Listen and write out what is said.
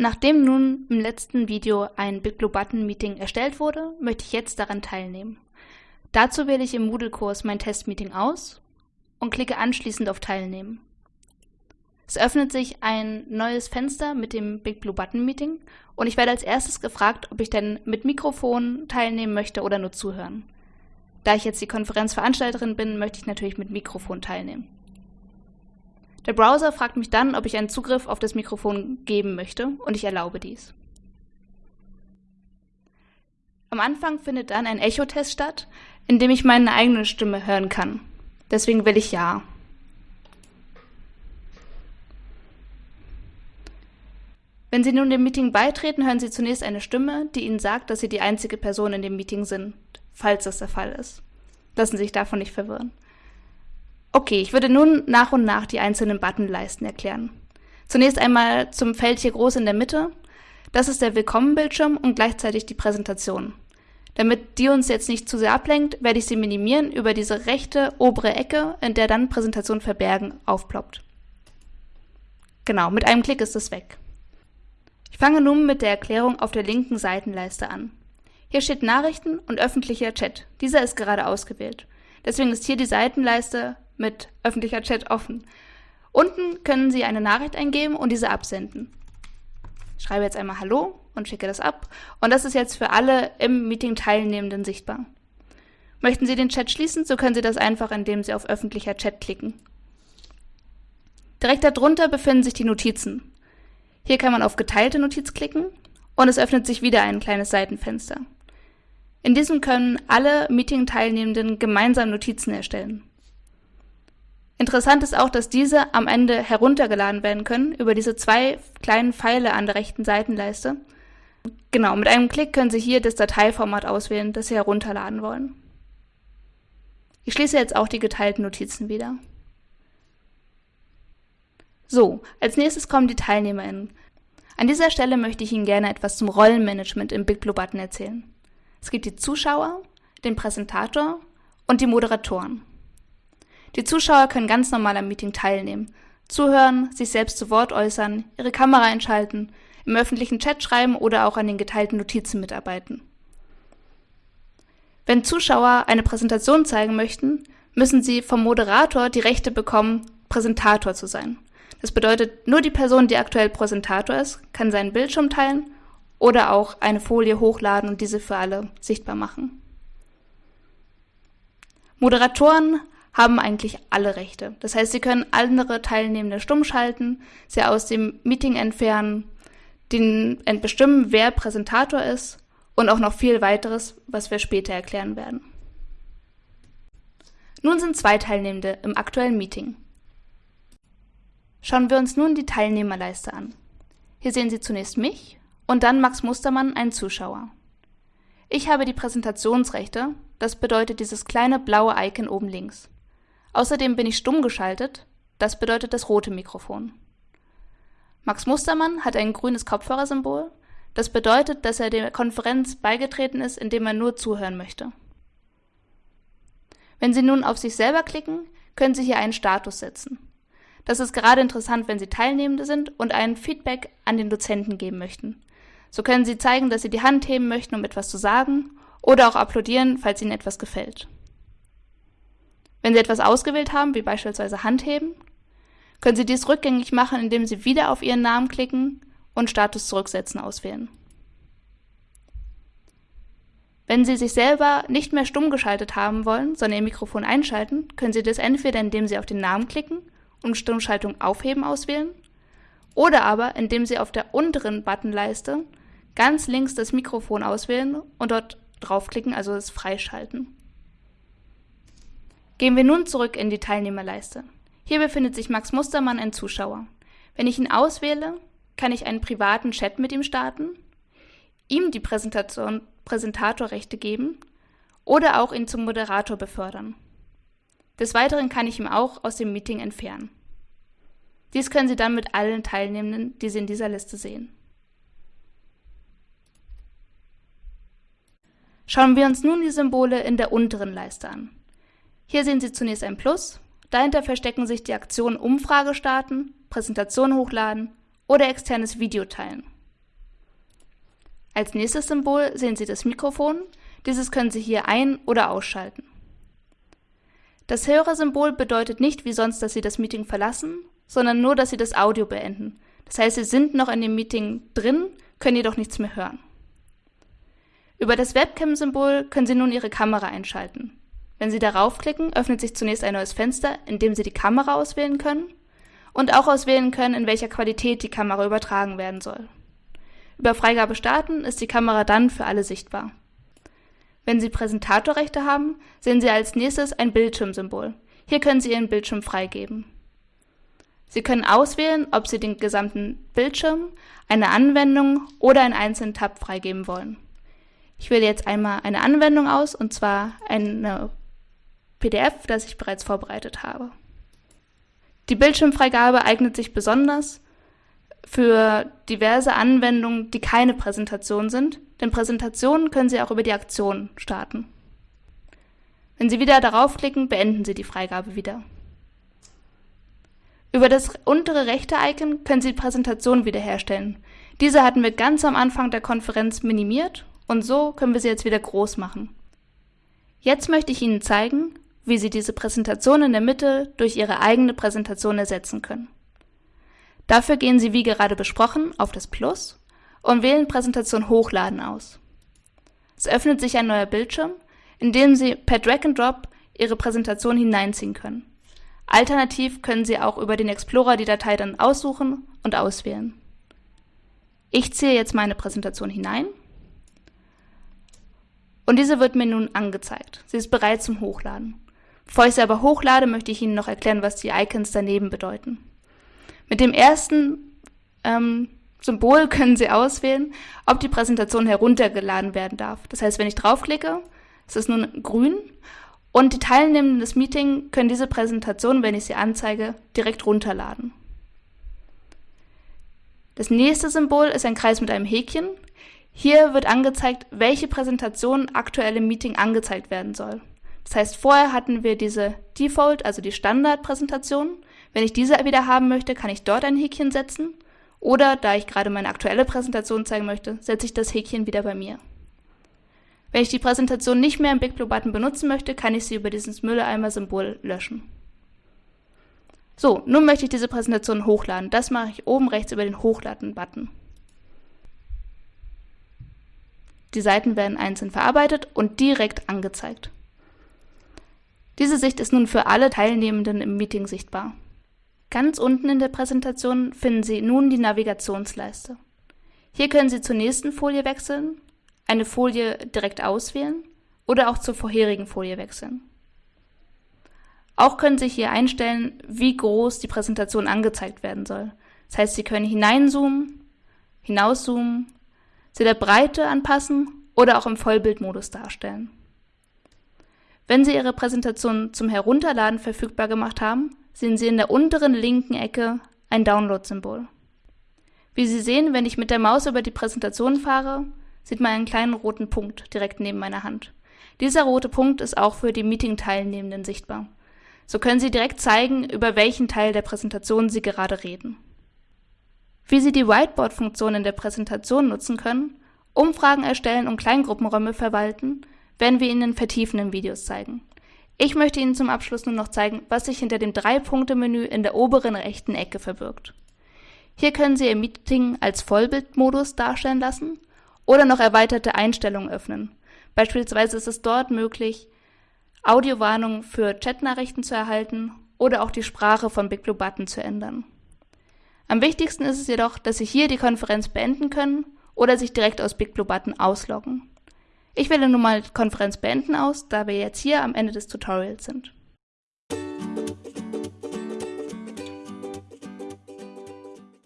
Nachdem nun im letzten Video ein BitBlueButton-Meeting erstellt wurde, möchte ich jetzt daran teilnehmen. Dazu wähle ich im Moodle-Kurs mein Testmeeting aus und klicke anschließend auf Teilnehmen. Es öffnet sich ein neues Fenster mit dem BigBlueButton-Meeting und ich werde als erstes gefragt, ob ich denn mit Mikrofon teilnehmen möchte oder nur zuhören. Da ich jetzt die Konferenzveranstalterin bin, möchte ich natürlich mit Mikrofon teilnehmen. Der Browser fragt mich dann, ob ich einen Zugriff auf das Mikrofon geben möchte und ich erlaube dies. Am Anfang findet dann ein Echo-Test statt, in dem ich meine eigene Stimme hören kann. Deswegen will ich Ja. Wenn Sie nun dem Meeting beitreten, hören Sie zunächst eine Stimme, die Ihnen sagt, dass Sie die einzige Person in dem Meeting sind, falls das der Fall ist. Lassen Sie sich davon nicht verwirren. Okay, ich würde nun nach und nach die einzelnen Buttonleisten erklären. Zunächst einmal zum Feld hier groß in der Mitte. Das ist der Willkommen-Bildschirm und gleichzeitig die Präsentation. Damit die uns jetzt nicht zu sehr ablenkt, werde ich sie minimieren über diese rechte obere Ecke, in der dann Präsentation verbergen aufploppt. Genau, mit einem Klick ist es weg. Ich fange nun mit der Erklärung auf der linken Seitenleiste an. Hier steht Nachrichten und öffentlicher Chat. Dieser ist gerade ausgewählt. Deswegen ist hier die Seitenleiste mit öffentlicher Chat offen. Unten können Sie eine Nachricht eingeben und diese absenden. Ich schreibe jetzt einmal Hallo und schicke das ab. Und das ist jetzt für alle im Meeting Teilnehmenden sichtbar. Möchten Sie den Chat schließen, so können Sie das einfach, indem Sie auf öffentlicher Chat klicken. Direkt darunter befinden sich die Notizen. Hier kann man auf geteilte Notiz klicken und es öffnet sich wieder ein kleines Seitenfenster. In diesem können alle Meeting-Teilnehmenden gemeinsam Notizen erstellen. Interessant ist auch, dass diese am Ende heruntergeladen werden können über diese zwei kleinen Pfeile an der rechten Seitenleiste. Genau, mit einem Klick können Sie hier das Dateiformat auswählen, das Sie herunterladen wollen. Ich schließe jetzt auch die geteilten Notizen wieder. So, als nächstes kommen die TeilnehmerInnen. An dieser Stelle möchte ich Ihnen gerne etwas zum Rollenmanagement im Big Blue Button erzählen. Es gibt die Zuschauer, den Präsentator und die Moderatoren. Die Zuschauer können ganz normal am Meeting teilnehmen, zuhören, sich selbst zu Wort äußern, ihre Kamera einschalten, im öffentlichen Chat schreiben oder auch an den geteilten Notizen mitarbeiten. Wenn Zuschauer eine Präsentation zeigen möchten, müssen sie vom Moderator die Rechte bekommen, Präsentator zu sein. Das bedeutet, nur die Person, die aktuell Präsentator ist, kann seinen Bildschirm teilen oder auch eine Folie hochladen und diese für alle sichtbar machen. Moderatoren haben eigentlich alle Rechte. Das heißt, sie können andere Teilnehmende stumm schalten, sie aus dem Meeting entfernen, den bestimmen, wer Präsentator ist und auch noch viel weiteres, was wir später erklären werden. Nun sind zwei Teilnehmende im aktuellen Meeting. Schauen wir uns nun die Teilnehmerleiste an. Hier sehen Sie zunächst mich und dann Max Mustermann, einen Zuschauer. Ich habe die Präsentationsrechte, das bedeutet dieses kleine blaue Icon oben links. Außerdem bin ich stumm geschaltet, das bedeutet das rote Mikrofon. Max Mustermann hat ein grünes Kopfhörersymbol, das bedeutet, dass er der Konferenz beigetreten ist, indem er nur zuhören möchte. Wenn Sie nun auf sich selber klicken, können Sie hier einen Status setzen. Das ist gerade interessant, wenn Sie Teilnehmende sind und ein Feedback an den Dozenten geben möchten. So können Sie zeigen, dass Sie die Hand heben möchten, um etwas zu sagen, oder auch applaudieren, falls Ihnen etwas gefällt. Wenn Sie etwas ausgewählt haben, wie beispielsweise Handheben, können Sie dies rückgängig machen, indem Sie wieder auf Ihren Namen klicken und Status zurücksetzen auswählen. Wenn Sie sich selber nicht mehr stumm geschaltet haben wollen, sondern Ihr Mikrofon einschalten, können Sie das entweder indem Sie auf den Namen klicken und Stummschaltung aufheben auswählen oder aber indem Sie auf der unteren Buttonleiste ganz links das Mikrofon auswählen und dort draufklicken, also es freischalten. Gehen wir nun zurück in die Teilnehmerleiste. Hier befindet sich Max Mustermann, ein Zuschauer. Wenn ich ihn auswähle, kann ich einen privaten Chat mit ihm starten, ihm die Präsentation, Präsentatorrechte geben oder auch ihn zum Moderator befördern. Des Weiteren kann ich ihn auch aus dem Meeting entfernen. Dies können Sie dann mit allen Teilnehmenden, die Sie in dieser Liste sehen. Schauen wir uns nun die Symbole in der unteren Leiste an. Hier sehen Sie zunächst ein Plus, dahinter verstecken sich die Aktionen Umfrage starten, Präsentation hochladen oder externes Video teilen. Als nächstes Symbol sehen Sie das Mikrofon. Dieses können Sie hier ein- oder ausschalten. Das Hörersymbol bedeutet nicht wie sonst, dass Sie das Meeting verlassen, sondern nur, dass Sie das Audio beenden. Das heißt, Sie sind noch in dem Meeting drin, können jedoch nichts mehr hören. Über das Webcam-Symbol können Sie nun Ihre Kamera einschalten. Wenn Sie darauf klicken, öffnet sich zunächst ein neues Fenster, in dem Sie die Kamera auswählen können und auch auswählen können, in welcher Qualität die Kamera übertragen werden soll. Über Freigabe starten ist die Kamera dann für alle sichtbar. Wenn Sie Präsentatorrechte haben, sehen Sie als nächstes ein Bildschirmsymbol. Hier können Sie Ihren Bildschirm freigeben. Sie können auswählen, ob Sie den gesamten Bildschirm, eine Anwendung oder einen einzelnen Tab freigeben wollen. Ich wähle jetzt einmal eine Anwendung aus, und zwar eine PDF, das ich bereits vorbereitet habe. Die Bildschirmfreigabe eignet sich besonders für diverse Anwendungen, die keine Präsentation sind, denn Präsentationen können Sie auch über die Aktion starten. Wenn Sie wieder darauf klicken, beenden Sie die Freigabe wieder. Über das untere rechte Icon können Sie die Präsentation wiederherstellen. Diese hatten wir ganz am Anfang der Konferenz minimiert und so können wir sie jetzt wieder groß machen. Jetzt möchte ich Ihnen zeigen, wie Sie diese Präsentation in der Mitte durch Ihre eigene Präsentation ersetzen können. Dafür gehen Sie wie gerade besprochen auf das Plus und wählen Präsentation Hochladen aus. Es öffnet sich ein neuer Bildschirm, in dem Sie per Drag and Drop Ihre Präsentation hineinziehen können. Alternativ können Sie auch über den Explorer die Datei dann aussuchen und auswählen. Ich ziehe jetzt meine Präsentation hinein und diese wird mir nun angezeigt. Sie ist bereit zum Hochladen. Bevor ich sie aber hochlade, möchte ich Ihnen noch erklären, was die Icons daneben bedeuten. Mit dem ersten ähm, Symbol können Sie auswählen, ob die Präsentation heruntergeladen werden darf. Das heißt, wenn ich draufklicke, ist es nun grün und die Teilnehmenden des Meetings können diese Präsentation, wenn ich sie anzeige, direkt runterladen. Das nächste Symbol ist ein Kreis mit einem Häkchen. Hier wird angezeigt, welche Präsentation aktuell im Meeting angezeigt werden soll. Das heißt, vorher hatten wir diese Default, also die Standardpräsentation. Wenn ich diese wieder haben möchte, kann ich dort ein Häkchen setzen. Oder da ich gerade meine aktuelle Präsentation zeigen möchte, setze ich das Häkchen wieder bei mir. Wenn ich die Präsentation nicht mehr im Big Blue Button benutzen möchte, kann ich sie über dieses Mülleimer-Symbol löschen. So, nun möchte ich diese Präsentation hochladen. Das mache ich oben rechts über den Hochladen-Button. Die Seiten werden einzeln verarbeitet und direkt angezeigt. Diese Sicht ist nun für alle Teilnehmenden im Meeting sichtbar. Ganz unten in der Präsentation finden Sie nun die Navigationsleiste. Hier können Sie zur nächsten Folie wechseln eine Folie direkt auswählen oder auch zur vorherigen Folie wechseln. Auch können Sie hier einstellen, wie groß die Präsentation angezeigt werden soll. Das heißt, Sie können hineinzoomen, hinauszoomen, sie der Breite anpassen oder auch im Vollbildmodus darstellen. Wenn Sie Ihre Präsentation zum Herunterladen verfügbar gemacht haben, sehen Sie in der unteren linken Ecke ein Download-Symbol. Wie Sie sehen, wenn ich mit der Maus über die Präsentation fahre, sieht man einen kleinen roten Punkt direkt neben meiner Hand. Dieser rote Punkt ist auch für die Meeting-Teilnehmenden sichtbar. So können Sie direkt zeigen, über welchen Teil der Präsentation Sie gerade reden. Wie Sie die Whiteboard-Funktion in der Präsentation nutzen können, Umfragen erstellen und Kleingruppenräume verwalten, werden wir Ihnen in vertiefenden Videos zeigen. Ich möchte Ihnen zum Abschluss nur noch zeigen, was sich hinter dem Drei-Punkte-Menü in der oberen rechten Ecke verbirgt. Hier können Sie Ihr Meeting als Vollbildmodus darstellen lassen oder noch erweiterte Einstellungen öffnen. Beispielsweise ist es dort möglich, Audiowarnungen für Chatnachrichten zu erhalten oder auch die Sprache von Big Blue Button zu ändern. Am wichtigsten ist es jedoch, dass Sie hier die Konferenz beenden können oder sich direkt aus Big Blue Button ausloggen. Ich wähle nun mal Konferenz beenden aus, da wir jetzt hier am Ende des Tutorials sind.